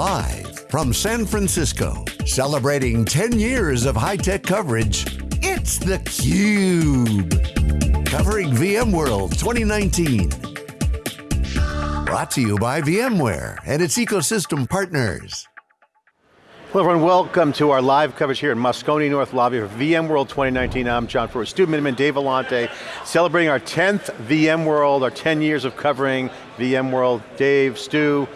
Live from San Francisco, celebrating 10 years of high-tech coverage, it's theCUBE. Covering VMworld 2019. Brought to you by VMware and its ecosystem partners. Hello everyone, welcome to our live coverage here in Moscone North Lobby for VMworld 2019. I'm John Furrier, Stu Miniman, Dave Vellante, celebrating our 10th VMworld, our 10 years of covering VMworld. Dave, Stu,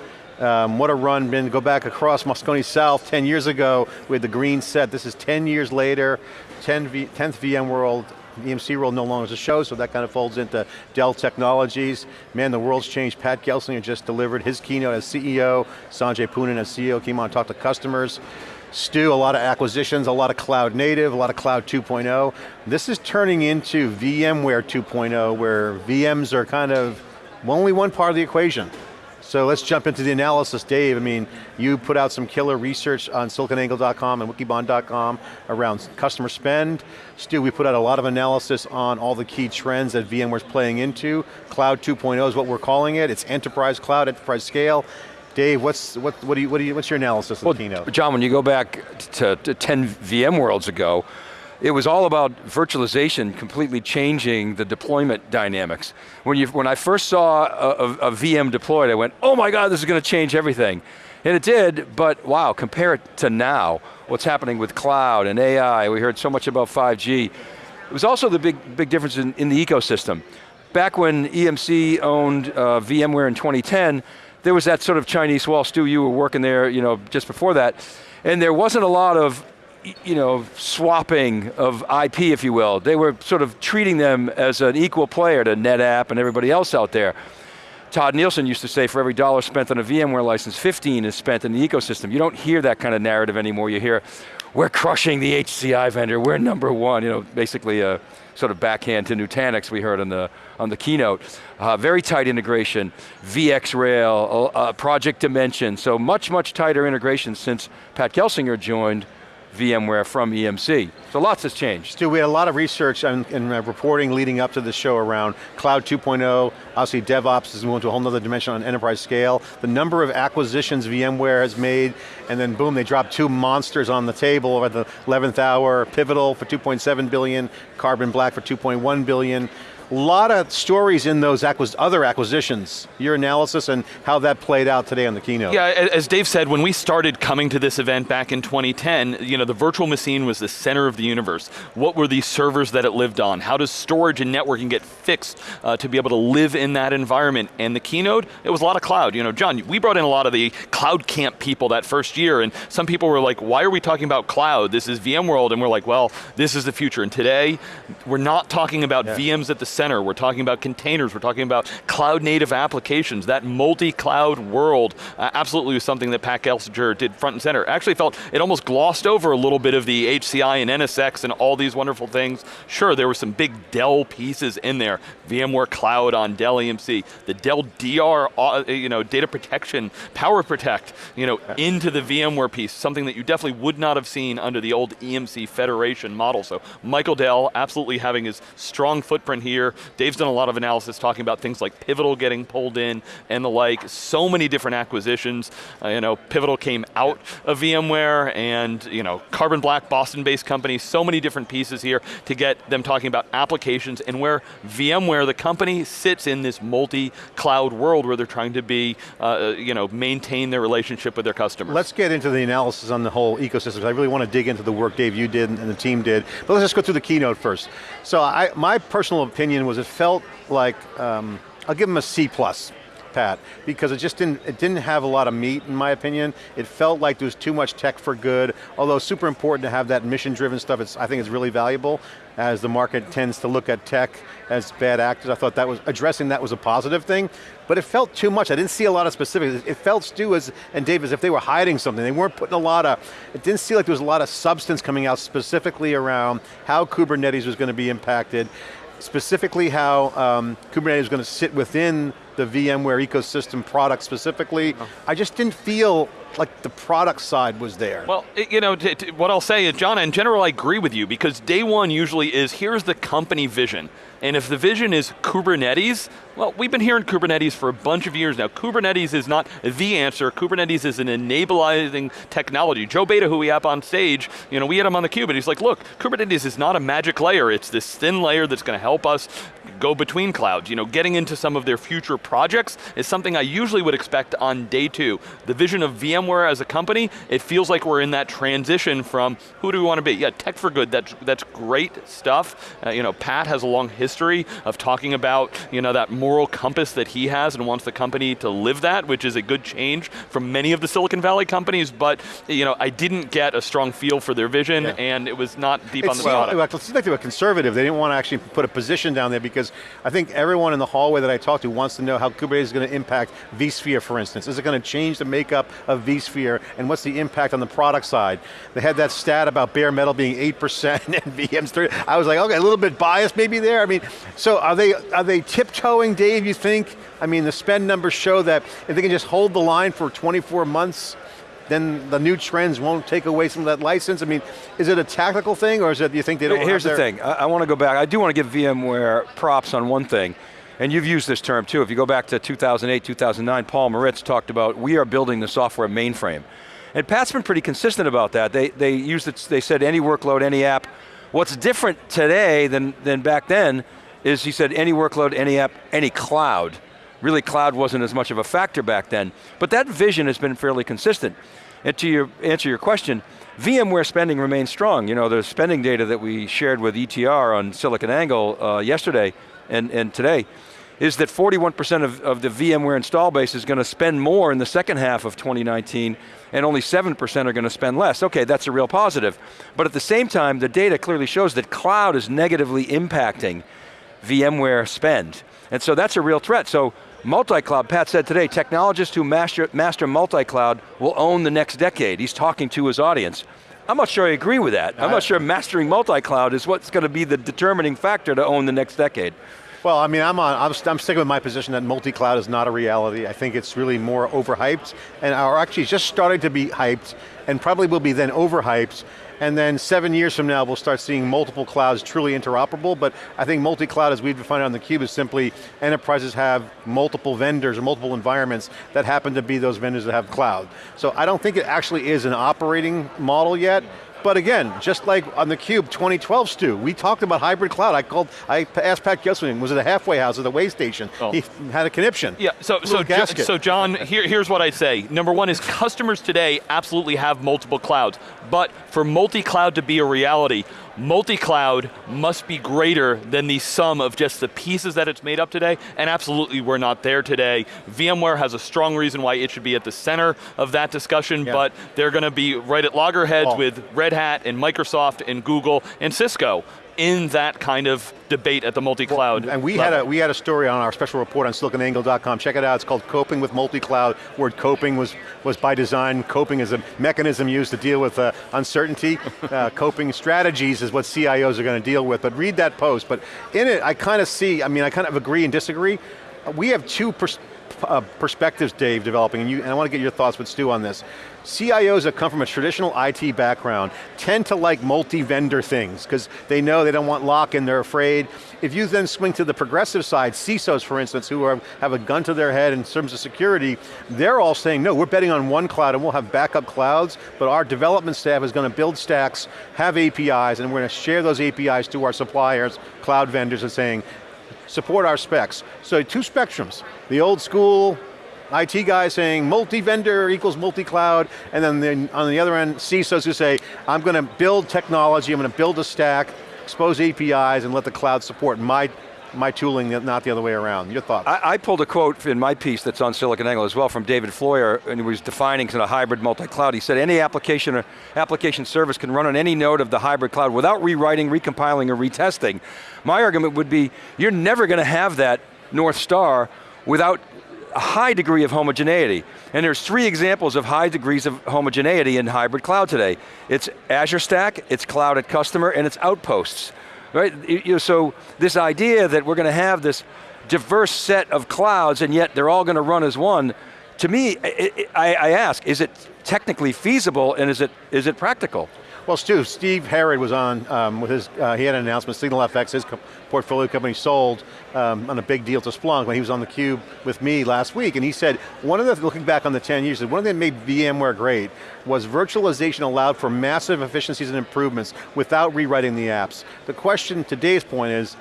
um, what a run, been go back across Moscone South 10 years ago with the green set. This is 10 years later, 10 v, 10th VMworld. EMC World no longer is a show, so that kind of folds into Dell Technologies. Man, the world's changed. Pat Gelsinger just delivered his keynote as CEO. Sanjay Poonen as CEO came on to talk to customers. Stu, a lot of acquisitions, a lot of cloud native, a lot of cloud 2.0. This is turning into VMware 2.0, where VMs are kind of only one part of the equation. So let's jump into the analysis. Dave, I mean, you put out some killer research on siliconangle.com and wikibon.com around customer spend. Stu, we put out a lot of analysis on all the key trends that VMware's playing into. Cloud 2.0 is what we're calling it. It's enterprise cloud, enterprise scale. Dave, what's what, what do you, what do you, what's your analysis of well, the keynote? John, when you go back to, to 10 VMworlds ago, it was all about virtualization completely changing the deployment dynamics. When, you, when I first saw a, a, a VM deployed, I went, oh my God, this is going to change everything. And it did, but wow, compare it to now, what's happening with cloud and AI, we heard so much about 5G. It was also the big, big difference in, in the ecosystem. Back when EMC owned uh, VMware in 2010, there was that sort of Chinese wall, Stu, you were working there you know, just before that, and there wasn't a lot of you know, swapping of IP, if you will. They were sort of treating them as an equal player to NetApp and everybody else out there. Tod Nielsen used to say for every dollar spent on a VMware license, 15 is spent in the ecosystem. You don't hear that kind of narrative anymore. You hear, we're crushing the HCI vendor, we're number one. You know, basically a sort of backhand to Nutanix we heard on the, on the keynote. Uh, very tight integration, VxRail, uh, Project Dimension, so much, much tighter integration since Pat Gelsinger joined VMware from EMC. So lots has changed. Stu, we had a lot of research and, uh, reporting leading up to the show around Cloud 2.0, obviously DevOps is going to a whole other dimension on enterprise scale. The number of acquisitions VMware has made, and then boom, they dropped two monsters on the table at the 11th hour, Pivotal for 2.7 billion, Carbon Black for 2.1 billion. A lot of stories in those acquis other acquisitions. Your analysis and how that played out today on the keynote. Yeah, as Dave said, when we started coming to this event back in 2010, you know, the virtual machine was the center of the universe. What were these servers that it lived on? How does storage and networking get fixed uh, to be able to live in that environment? And the keynote, it was a lot of cloud. You know, John, we brought in a lot of the cloud camp people that first year, and some people were like, why are we talking about cloud? This is VMworld, and we're like, well, this is the future. And today, we're not talking about yeah. VMs at the center, we're talking about containers, we're talking about cloud native applications, that multi-cloud world uh, absolutely was something that Pat Gelsinger did front and center. Actually felt it almost glossed over a little bit of the HCI and NSX and all these wonderful things. Sure, there were some big Dell pieces in there, VMware Cloud on Dell EMC, the Dell DR, uh, you know, data protection, power protect, you know, into the VMware piece, something that you definitely would not have seen under the old EMC Federation model. So Michael Dell absolutely having his strong footprint here, Dave's done a lot of analysis talking about things like Pivotal getting pulled in and the like. So many different acquisitions. Uh, you know, Pivotal came out of VMware and you know, Carbon Black, Boston-based company, so many different pieces here to get them talking about applications and where VMware, the company, sits in this multi-cloud world where they're trying to be, uh, you know, maintain their relationship with their customers. Let's get into the analysis on the whole ecosystem. I really want to dig into the work Dave you did and the team did, but let's just go through the keynote first. So I, my personal opinion was it felt like, um, I'll give them a C plus, Pat, because it just didn't, it didn't have a lot of meat in my opinion. It felt like there was too much tech for good, although super important to have that mission driven stuff, it's, I think it's really valuable as the market tends to look at tech as bad actors. I thought that was, addressing that was a positive thing, but it felt too much. I didn't see a lot of specifics. It felt, Stu as, and Dave, as if they were hiding something. They weren't putting a lot of, it didn't seem like there was a lot of substance coming out specifically around how Kubernetes was going to be impacted specifically how um, Kubernetes is going to sit within the VMware ecosystem product specifically. Oh. I just didn't feel like the product side was there. Well, you know, what I'll say is, John, in general, I agree with you because day one usually is here's the company vision. And if the vision is Kubernetes, well, we've been hearing Kubernetes for a bunch of years now. Kubernetes is not the answer. Kubernetes is an enabling technology. Joe Beda, who we have on stage, you know, we had him on the cube, and he's like, look, Kubernetes is not a magic layer. It's this thin layer that's going to help us go between clouds. You know, getting into some of their future projects is something I usually would expect on day two. The vision of VMware as a company, it feels like we're in that transition from who do we want to be? Yeah, tech for good, that's, that's great stuff. Uh, you know, Pat has a long history of talking about, you know, that moral compass that he has and wants the company to live that, which is a good change from many of the Silicon Valley companies, but, you know, I didn't get a strong feel for their vision yeah. and it was not deep it on the product. It seems like they were conservative. They didn't want to actually put a position down there because I think everyone in the hallway that I talked to wants to know how Kubernetes is going to impact vSphere, for instance. Is it going to change the makeup of vSphere, and what's the impact on the product side? They had that stat about bare metal being 8% and VMs 3 I was like, okay, a little bit biased maybe there. I mean, so are they, are they tiptoeing, Dave, you think? I mean, the spend numbers show that if they can just hold the line for 24 months, then the new trends won't take away some of that license? I mean, is it a tactical thing or is it, you think they don't Here's the thing, I, I want to go back, I do want to give VMware props on one thing, and you've used this term too, if you go back to 2008, 2009, Paul Maritz talked about, we are building the software mainframe. And Pat's been pretty consistent about that. They, they used it, they said any workload, any app. What's different today than, than back then is he said any workload, any app, any cloud. Really cloud wasn't as much of a factor back then. But that vision has been fairly consistent. And to your, answer your question, VMware spending remains strong. You know, the spending data that we shared with ETR on SiliconANGLE uh, yesterday and, and today is that 41% of, of the VMware install base is going to spend more in the second half of 2019 and only 7% are going to spend less. Okay, that's a real positive. But at the same time, the data clearly shows that cloud is negatively impacting VMware spend. And so that's a real threat. So Multi-cloud, Pat said today, technologists who master, master multi-cloud will own the next decade. He's talking to his audience. I'm not sure I agree with that. I'm not sure mastering multi-cloud is what's going to be the determining factor to own the next decade. Well, I mean, I'm, on, I'm, I'm sticking with my position that multi-cloud is not a reality. I think it's really more overhyped, and are actually just starting to be hyped, and probably will be then overhyped, and then seven years from now we'll start seeing multiple clouds truly interoperable, but I think multi-cloud as we've defined on the cube is simply enterprises have multiple vendors or multiple environments that happen to be those vendors that have cloud. So I don't think it actually is an operating model yet, but again, just like on the Cube 2012 Stu, we talked about hybrid cloud. I called, I asked Pat Gelsinger, was it a halfway house or the way station? Oh. He had a conniption. Yeah, so, so, so John, here, here's what I'd say. Number one is customers today absolutely have multiple clouds, but for multi-cloud to be a reality, multi-cloud must be greater than the sum of just the pieces that it's made up today, and absolutely we're not there today. VMware has a strong reason why it should be at the center of that discussion, yeah. but they're going to be right at loggerheads oh. with Red Hat and Microsoft and Google and Cisco in that kind of debate at the multi-cloud And we level. had, a, we had a story on our special report on siliconangle.com. Check it out, it's called Coping with Multi-Cloud. Word coping was, was by design. Coping is a mechanism used to deal with uh, uncertainty. uh, coping strategies is what CIOs are going to deal with, but read that post. But in it, I kind of see, I mean, I kind of agree and disagree. We have two uh, perspectives, Dave, developing, and, you, and I want to get your thoughts with Stu on this. CIOs that come from a traditional IT background tend to like multi-vendor things because they know they don't want lock-in, they're afraid. If you then swing to the progressive side, CISOs for instance, who are, have a gun to their head in terms of security, they're all saying, no, we're betting on one cloud and we'll have backup clouds, but our development staff is going to build stacks, have APIs, and we're going to share those APIs to our suppliers, cloud vendors, and saying, support our specs. So two spectrums, the old school, IT guys saying multi-vendor equals multi-cloud, and then the, on the other end, CISOs who say, I'm going to build technology, I'm going to build a stack, expose APIs, and let the cloud support my my tooling, not the other way around. Your thoughts? I, I, pulled a quote in my piece that's on SiliconANGLE as well from David Floyer, and he was defining kind of hybrid multi-cloud. He said any application or application service can run on any node of the hybrid cloud without rewriting, recompiling, or retesting. My argument would be, you're never going to have that North Star without a high degree of homogeneity. And there's three examples of high degrees of homogeneity in hybrid cloud today. It's Azure Stack, it's Cloud at Customer, and it's Outposts. Right? You know, so this idea that we're going to have this diverse set of clouds and yet they're all going to run as one, to me, I, I, I ask, is it technically feasible and is it, is it practical? Well, Stu, Steve Herrod was on um, with his, uh, he had an announcement, SignalFX, his co portfolio company sold um, on a big deal to Splunk when he was on the cube with me last week, and he said, one of the, looking back on the 10 years, one of the that made VMware great was virtualization allowed for massive efficiencies and improvements without rewriting the apps. The question, today's point is,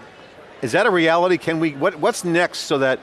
is that a reality? Can we, what, what's next so that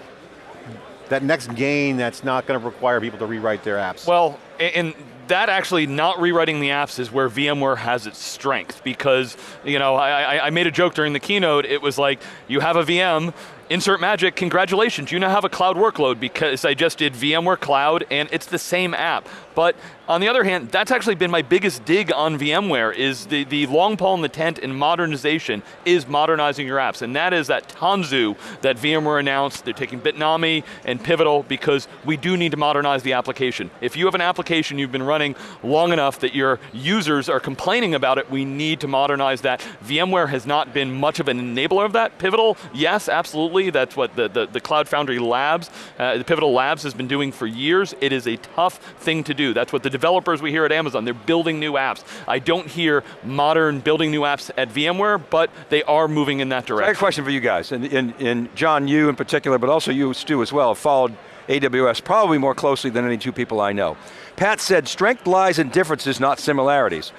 that next gain that's not going to require people to rewrite their apps? Well, and that actually not rewriting the apps is where VMware has its strength because, you know, I, I made a joke during the keynote, it was like, you have a VM, insert magic, congratulations, you now have a cloud workload because I just did VMware Cloud and it's the same app. But on the other hand, that's actually been my biggest dig on VMware is the, the long pole in the tent in modernization is modernizing your apps. And that is that Tanzu that VMware announced. They're taking Bitnami and Pivotal because we do need to modernize the application. If you have an application you've been running long enough that your users are complaining about it, we need to modernize that. VMware has not been much of an enabler of that. Pivotal, yes, absolutely. That's what the, the, the Cloud Foundry Labs, uh, the Pivotal Labs has been doing for years. It is a tough thing to do. That's what the developers we hear at Amazon, they're building new apps. I don't hear modern building new apps at VMware, but they are moving in that direction. So I have a question for you guys, and, and, and John, you in particular, but also you, Stu, as well, followed AWS probably more closely than any two people I know. Pat said, strength lies in differences, not similarities.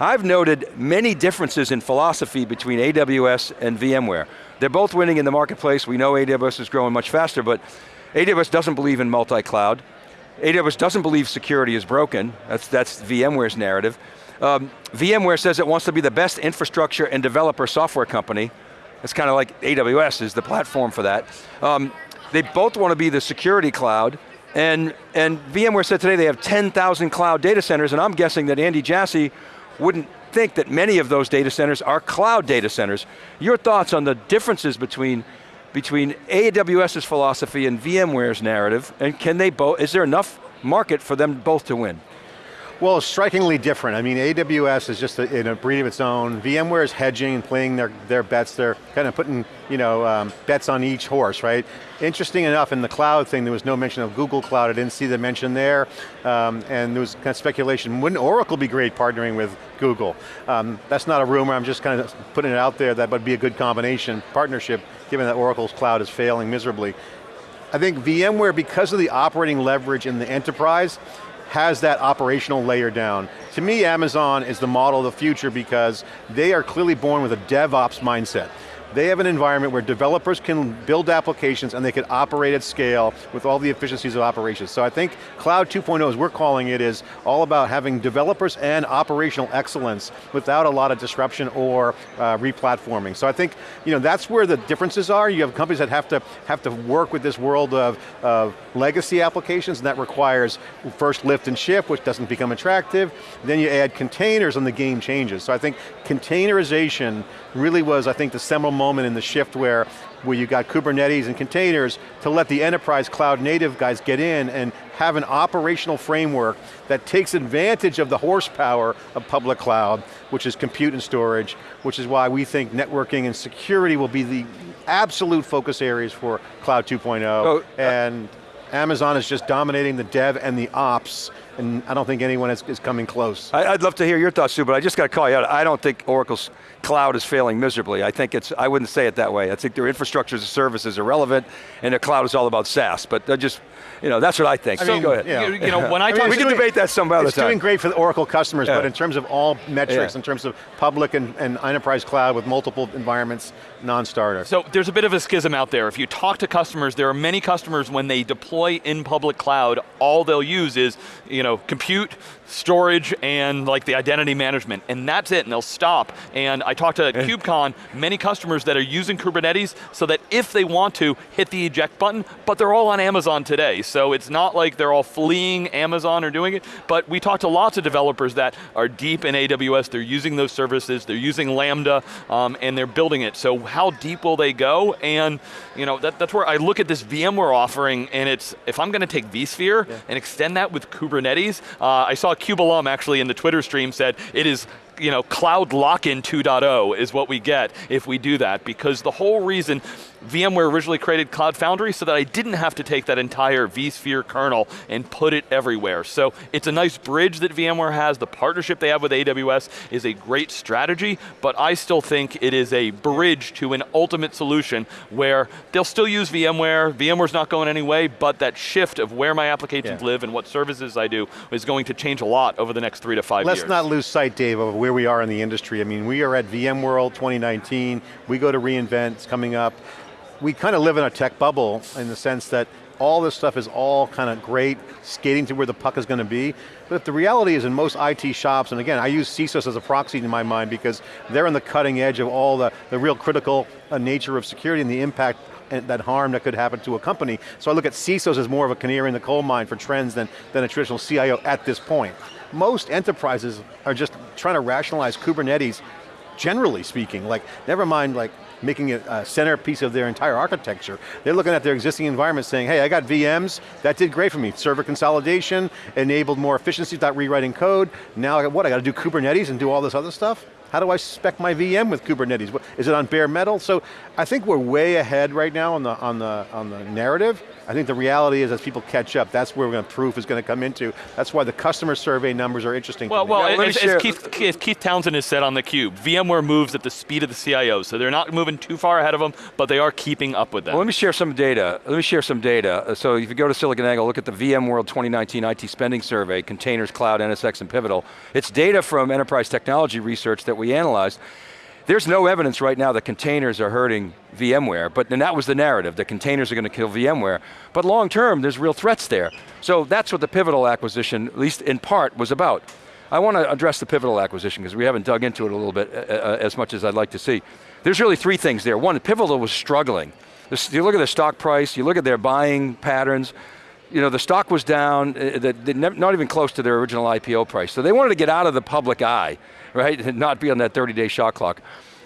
I've noted many differences in philosophy between AWS and VMware. They're both winning in the marketplace. We know AWS is growing much faster, but AWS doesn't believe in multi-cloud. AWS doesn't believe security is broken. That's, that's VMware's narrative. Um, VMware says it wants to be the best infrastructure and developer software company. It's kind of like AWS is the platform for that. Um, they both want to be the security cloud, and, and VMware said today they have 10,000 cloud data centers, and I'm guessing that Andy Jassy wouldn't think that many of those data centers are cloud data centers. Your thoughts on the differences between between AWS's philosophy and VMware's narrative, and can they both, is there enough market for them both to win? Well, strikingly different. I mean, AWS is just a, in a breed of its own. VMware is hedging and playing their, their bets. They're kind of putting you know, um, bets on each horse, right? Interesting enough, in the cloud thing, there was no mention of Google Cloud. I didn't see the mention there. Um, and there was kind of speculation, wouldn't Oracle be great partnering with Google? Um, that's not a rumor, I'm just kind of putting it out there that would be a good combination, partnership, given that Oracle's cloud is failing miserably. I think VMware, because of the operating leverage in the enterprise, has that operational layer down. To me, Amazon is the model of the future because they are clearly born with a DevOps mindset. They have an environment where developers can build applications and they can operate at scale with all the efficiencies of operations. So I think Cloud 2.0, as we're calling it, is all about having developers and operational excellence without a lot of disruption or uh, replatforming. So I think you know, that's where the differences are. You have companies that have to, have to work with this world of, of legacy applications and that requires first lift and shift, which doesn't become attractive. Then you add containers and the game changes. So I think containerization really was, I think, the seminal moment in the shift where, where you got Kubernetes and containers to let the enterprise cloud native guys get in and have an operational framework that takes advantage of the horsepower of public cloud, which is compute and storage, which is why we think networking and security will be the absolute focus areas for Cloud 2.0. Oh, uh, and Amazon is just dominating the dev and the ops and I don't think anyone is, is coming close. I, would love to hear your thoughts too, but I just got to call you out. I don't think Oracle's cloud is failing miserably. I think it's, I wouldn't say it that way. I think their infrastructure as a service is irrelevant, and their cloud is all about SaaS, but just, you know, that's what I think. I so mean, go ahead. You, you know, when I, I mean, we can doing, debate that some other it's time. It's doing great for the Oracle customers, yeah. but in terms of all metrics, yeah. in terms of public and, and enterprise cloud with multiple environments, non-starter. So there's a bit of a schism out there. If you talk to customers, there are many customers when they deploy in public cloud, all they'll use is, you know, compute, storage, and like the identity management, and that's it, and they'll stop. And I talked to KubeCon, many customers that are using Kubernetes so that if they want to, hit the eject button, but they're all on Amazon today. So it's not like they're all fleeing Amazon or doing it, but we talked to lots of developers that are deep in AWS, they're using those services, they're using Lambda, um, and they're building it. So how deep will they go? And you know, that, that's where I look at this VMware offering, and it's, if I'm going to take vSphere yeah. and extend that with Kubernetes, uh, I saw CubeAlum actually in the Twitter stream said, it is you know, cloud lock-in 2.0 is what we get if we do that, because the whole reason VMware originally created Cloud Foundry so that I didn't have to take that entire vSphere kernel and put it everywhere. So it's a nice bridge that VMware has, the partnership they have with AWS is a great strategy, but I still think it is a bridge to an ultimate solution where they'll still use VMware, VMware's not going anyway, but that shift of where my applications yeah. live and what services I do is going to change a lot over the next three to 5 Let's years. Let's not lose sight, Dave, of where we are in the industry. I mean, we are at VMworld 2019, we go to reInvent, it's coming up we kind of live in a tech bubble in the sense that all this stuff is all kind of great, skating to where the puck is going to be. But if the reality is in most IT shops, and again, I use CISOs as a proxy in my mind because they're on the cutting edge of all the, the real critical uh, nature of security and the impact and that harm that could happen to a company. So I look at CISOs as more of a canary in the coal mine for trends than, than a traditional CIO at this point. Most enterprises are just trying to rationalize Kubernetes generally speaking, like never mind like making it a centerpiece of their entire architecture. They're looking at their existing environment saying, hey, I got VMs, that did great for me. Server consolidation, enabled more efficiency without rewriting code. Now I got what, I got to do Kubernetes and do all this other stuff? How do I spec my VM with Kubernetes? Is it on bare metal? So I think we're way ahead right now on the, on the, on the narrative. I think the reality is as people catch up, that's where going to proof is going to come into. That's why the customer survey numbers are interesting. Well, well, as, as, Keith, as, Keith, Townsend has said on theCUBE, VMware moves at the speed of the CIO, so they're not moving too far ahead of them, but they are keeping up with them. Well, let me share some data. Let me share some data. Uh, so if you go to SiliconANGLE, look at the VMworld 2019 IT spending survey, containers, cloud, NSX, and Pivotal. It's data from enterprise technology research that we analyzed. There's no evidence right now that containers are hurting VMware, but then that was the narrative, that containers are going to kill VMware. But long term, there's real threats there. So that's what the Pivotal acquisition, at least in part, was about. I want to address the Pivotal acquisition because we haven't dug into it a little bit uh, uh, as much as I'd like to see. There's really three things there. One, Pivotal was struggling. You look at the stock price, you look at their buying patterns, you know, the stock was down, uh, not even close to their original IPO price. So they wanted to get out of the public eye right? And not be on that 30 day shot clock.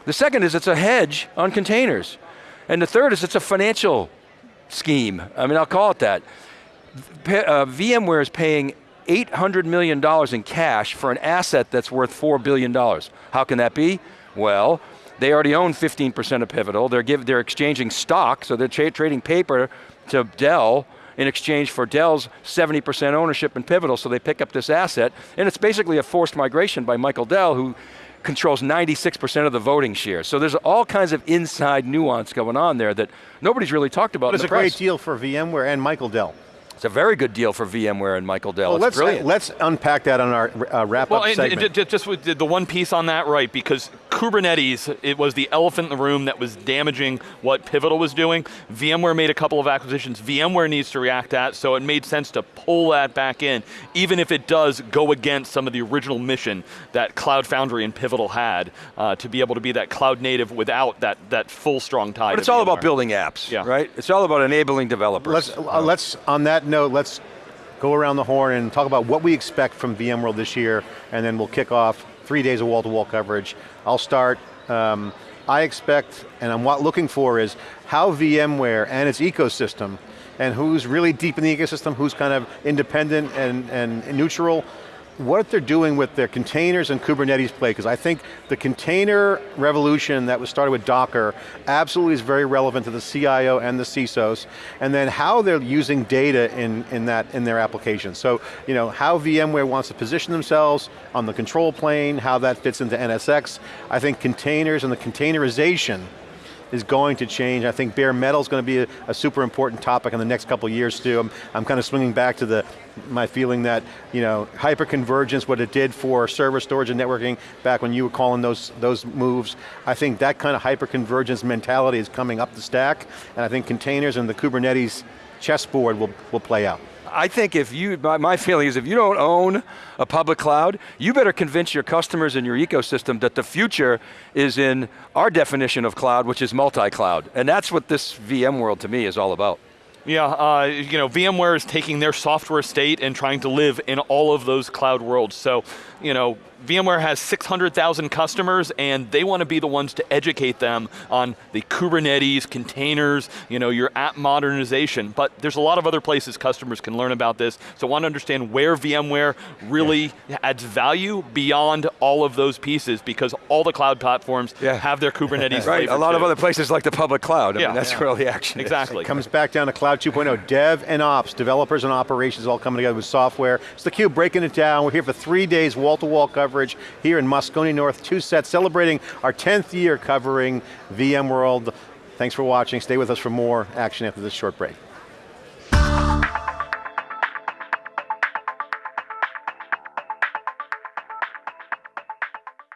The second is it's a hedge on containers. And the third is it's a financial scheme. I mean, I'll call it that. Uh, VMware is paying $800 million in cash for an asset that's worth $4 billion. How can that be? Well, they already own 15% of Pivotal. They're, give, they're exchanging stock, so they're tra trading paper to Dell in exchange for Dell's 70% ownership in Pivotal, so they pick up this asset, and it's basically a forced migration by Michael Dell, who controls 96% of the voting share. So there's all kinds of inside nuance going on there that nobody's really talked about but it's a press. great deal for VMware and Michael Dell. It's a very good deal for VMware and Michael Dell. Well, let's, uh, let's unpack that on our uh, wrap well, up and, segment. And just with the one piece on that, right, because Kubernetes, it was the elephant in the room that was damaging what Pivotal was doing. VMware made a couple of acquisitions. VMware needs to react at, so it made sense to pull that back in, even if it does go against some of the original mission that Cloud Foundry and Pivotal had, uh, to be able to be that cloud native without that, that full strong tie But it's all about building apps, yeah. right? It's all about enabling developers. Let's, uh, let's, on that note, let's go around the horn and talk about what we expect from VMworld this year, and then we'll kick off three days of wall-to-wall -wall coverage. I'll start, um, I expect, and I'm what looking for is how VMware and its ecosystem, and who's really deep in the ecosystem, who's kind of independent and, and neutral, what they're doing with their containers and Kubernetes play, because I think the container revolution that was started with Docker absolutely is very relevant to the CIO and the CISOs, and then how they're using data in, in, that, in their applications. So, you know, how VMware wants to position themselves on the control plane, how that fits into NSX. I think containers and the containerization is going to change. I think bare metal is going to be a, a, super important topic in the next couple years too. I'm, I'm kind of swinging back to the my feeling that you know hyperconvergence, what it did for server storage and networking back when you were calling those those moves. I think that kind of hyperconvergence mentality is coming up the stack, and I think containers and the Kubernetes chessboard will, will play out. I think if you, my, feeling is if you don't own a public cloud, you better convince your customers and your ecosystem that the future is in our definition of cloud, which is multi-cloud. And that's what this VMworld to me is all about. Yeah, uh, you know, VMware is taking their software state and trying to live in all of those cloud worlds. So, you know, VMware has 600,000 customers and they want to be the ones to educate them on the Kubernetes, containers, you know, your app modernization, but there's a lot of other places customers can learn about this, so I want to understand where VMware really yeah. adds value beyond all of those pieces because all the cloud platforms yeah. have their Kubernetes Right, a lot too. of other places like the public cloud, I yeah. mean, that's yeah. where all the action Exactly. It comes back down to Cloud 2.0, dev and ops, developers and operations all coming together with software. It's theCUBE breaking it down. We're here for three days, wall-to-wall -wall coverage here in Moscone North, two sets, celebrating our 10th year covering VMworld. Thanks for watching, stay with us for more action after this short break.